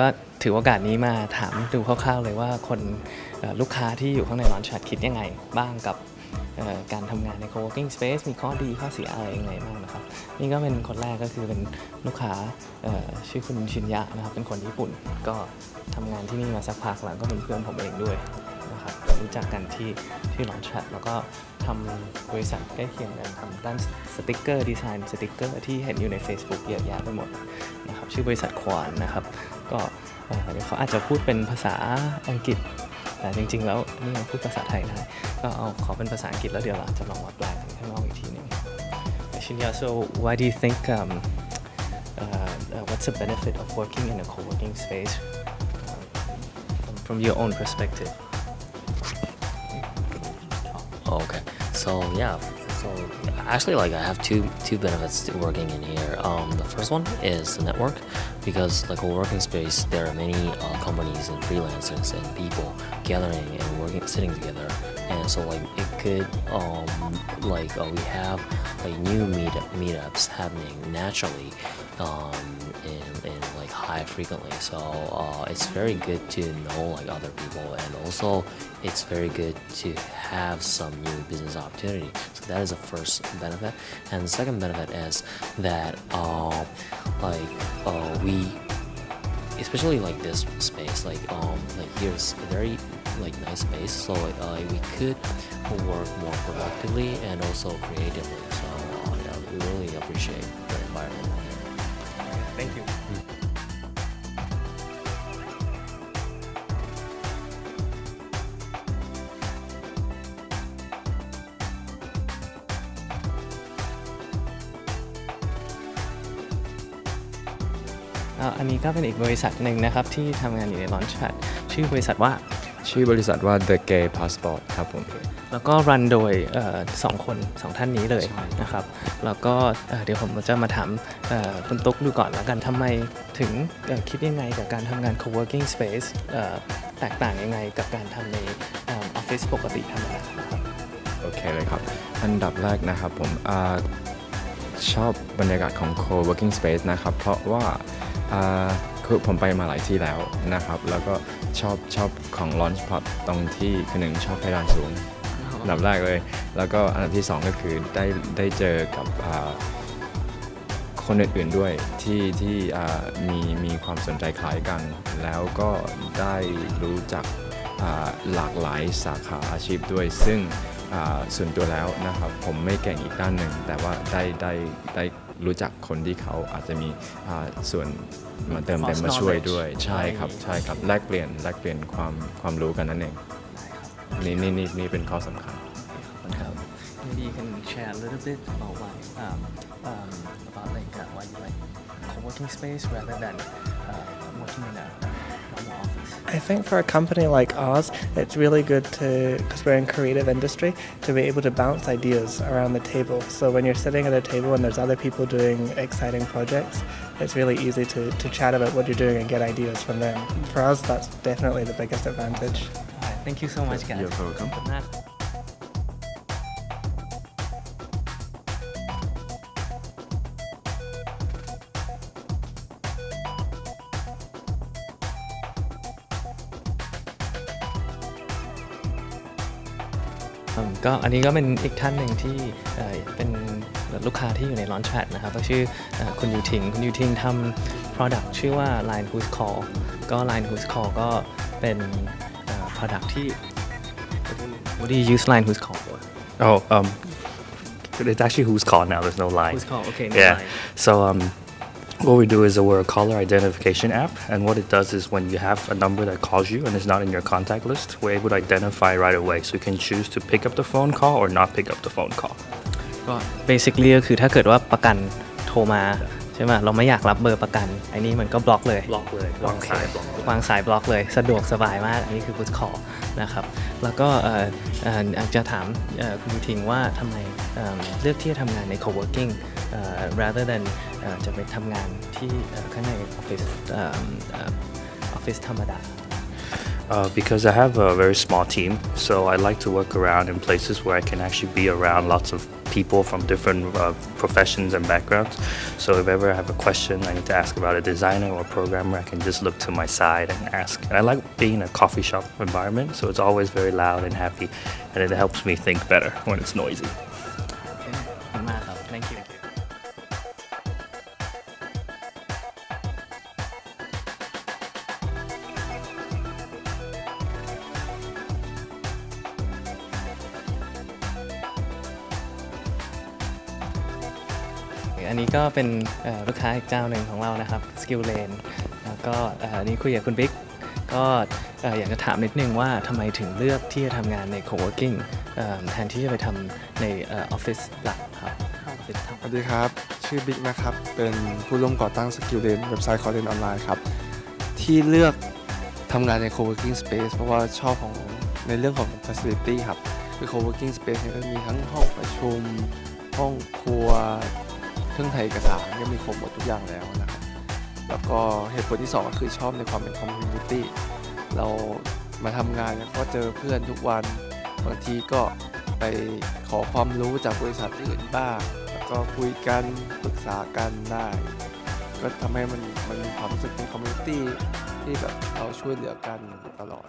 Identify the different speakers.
Speaker 1: ก็ถือโอกาสนี้มาถามดูคร่าวๆเลยว่าคนลูกค้าที่อยู่ข้างใน Launchpad คิดยังไงบ้างกับการทำงานใน co-working space มีข้อดีข้อเสียอะไรยังไงบ้างนะครับ นี่ก็เป็นคนแรกก็คือเป็นลูกค้าชื่อคุณชินยะนะครับ เป็นคนญี่ปุ่น ก็ทำงานที่นี่มาสักพักแล้วก็เป็นเพื่อนผมเองด้วยนะครับรู้จักกันที่ที่ Launchpad แล้วก็ทำบริษัทใกล้เคียงกันทำด้านสติกเกอร์ดีไซน์สติกเกอร์ที่เห็นอยู่ใน Facebook เยอะแยะไปหมดน ชื่อบริษัทควานนะครับ ก็เดี๋ยวเขาอาจจะพูดเป็นภาษาอังกฤษ แต่จริง ๆ แล้วนี่ยังพูดภาษาไทยได้ ก็เอาขอเป็นภาษาอังกฤษแล้วเดี๋ยวเราจะลองมาแปลกันข้างนอกอีกทีหนึง Shinya so why do you think um, uh, uh, what's the benefit of working in a co-working space um, from, from your own perspective
Speaker 2: Okay. So yeah. Actually, like I have two two benefits to working in here. Um, the first one is the network, because like a working space, there are many uh, companies and freelancers and people gathering and working, sitting together, and so like it could um like uh, we have like new meet meetups happening naturally um in like high frequently. So uh, it's very good to know like other people, and also it's very good to have some new business opportunity. So that is the first benefit, and the second benefit is that uh, like uh, we especially like this space like um like here's very like nice space so uh, we could work more productively and also creatively so uh, yeah, we really appreciate the environment here.
Speaker 1: Thank you อ่าอันนี้ก็เป็นอีกบริษัทหนึ่งนะครับ ที่ทำงานอยู่ใน Launchpad ชื่อบริษัทว่า
Speaker 3: ชื่อบริษัทว่า The Gay Passport ครับผม
Speaker 1: แล้วก็รันโดยเอ่อสองคนสองท่านนี้เลยนะครับ แล้วก็เอ่อเดี๋ยวผมจะมาถามเอ่อคุณตุ๊กดูก่อนแล้วกันทำไมถึงเอ่อคิดยังไงกับการทำงาน co-working space เอ่อแตกต่างยังไงกับการทำในออฟฟิศปกติธรรมดานะครับ
Speaker 3: โอเคเลยครับ อันดับแรกนะครับผมอาชอบบรรยากาศของ co-working space นะครับ เพราะว่าอ่าคือผมไปมาหลายที่แล้วนะครับ แล้วก็ ชอบชอบของ Launchpad ตรงที่คือหนึ่งชอบเพดานสูงอันดับแรกเลย แล้วก็อันดับที่สองก็คือได้ได้เจอกับอ่าคนอื่นๆด้วยที่ที่อ่ามีมีความสนใจคล้ายกัน แล้วก็ได้รู้จักอ่าหลากหลายสาขาอาชีพด้วย ซึ่งอ่าส่วนตัวแล้วนะครับผมไม่เก่งอีกด้านหนึ่ง แต่ว่าได้ได้ได้ รู้จักคนที่เขาอาจจะมีอ่าส่วนมาเติมเต็ม
Speaker 1: Cross
Speaker 3: มาช่วย
Speaker 1: knowledge
Speaker 3: ด้วยใช่ครับใช่ครับแลกเปลี่ยนแลกเปลี่ยนความความรู้กันนั่นเองนี่นี่นี่นี่เป็นข้อสำคัญ
Speaker 1: ครับ Maybe you can share a little bit about why um, um, about like uh, why you like co-working space rather than uh, working in a normal office
Speaker 4: I think for a company like ours, it's really good to, because we're in creative industry, to be able to bounce ideas around the table. So when you're sitting at a table and there's other people doing exciting projects, it's really easy to, to chat about what you're doing and get ideas from them. For us, that's definitely the biggest advantage.
Speaker 1: Thank you so much guys
Speaker 3: You're welcome.
Speaker 1: กอืมก็อันนี้ก็เป็นอีกท่านหนึ่งที่เอ่อเป็นลูกค้าที่อยู่ใน Launchpad นะครับก็ชื่อเอ่อคุณยูทิง คุณยูทิงทำ product ชื่อว่า Line Who's Call ก็ Line Who's Call ก็เป็นเอ่อ product ที่ What do you use Line Who's Call for
Speaker 5: Oh, um, it's actually who's called now. There's no line.
Speaker 1: Who's Call okay no
Speaker 5: yeah.
Speaker 1: line
Speaker 5: So um, what we do is that we're a caller identification app, and what it does is when you have a number that calls you and is not in your contact list, we're able to identify right away. So you can choose to pick up the phone call or not pick up the phone call.
Speaker 1: ก็ basically ก็คือถ้าเกิดว่าประกันโทรมาใช่ไหมเราไม่อยากรับเบอร์ประกันไอ้นี่มันก็บล็อกเลย
Speaker 5: Block เลย
Speaker 1: โอเควางสายบล็อกเลย สะดวกสบายมาก อันนี้คือ Good Call นะครับ แล้วก็อาจจะถามคุณทิงว่าทำไมเลือกที่จะทำงานใน co-working rather than จะไปทำงานที่ข้างในออฟฟิศออฟฟิศธรรมดา
Speaker 5: Uh, because I have a very small team, so I like to work around in places where I can actually be around lots of people from different uh, professions and backgrounds. So if ever I have a question I need to ask about a designer or a programmer, I can just look to my side and ask. And I like being in a coffee shop environment, so it's always very loud and happy, and it helps me think better when it's noisy.
Speaker 1: อันนี้ก็เป็นลูกค้าอีกเจ้าหนึ่งของเรานะครับ Skill Lane แล้วก็อันนี้คุยกับคุณบิ๊กก็อยากจะถามนิดนึงว่าทำไมถึงเลือกที่จะทำงานใน co-working แทนที่จะไปทำในออฟฟิศหลักครับ
Speaker 6: สวัสดีครับ ชื่อบิ๊กนะครับ เป็นผู้ร่วมก่อตั้ง Skill Lane เว็บไซต์คอร์เรนออนไลน์ครับ ที่เลือกทำงานใน co-working space เพราะว่าชอบของในเรื่องของ facility ครับ คือ co-working space เนี่ยก็มีทั้งห้องประชุม ห้องครัว รื่องถ่ายเอกสารก็มีครบหมดทุกอย่างแล้วนะครับแล้วก็เหตุผลที่สองก็คือชอบในความเป็น community เรามาทำงานก็เจอเพื่อนทุกวัน บางทีก็ไปขอความรู้จากบริษัทอื่นบ้าง แล้วก็คุยกันปรึกษากันได้ ก็ทำให้มันมันมีความรู้สึกเป็นคอมมูนิตี้ที่แบบเราช่วยเหลือกันตลอด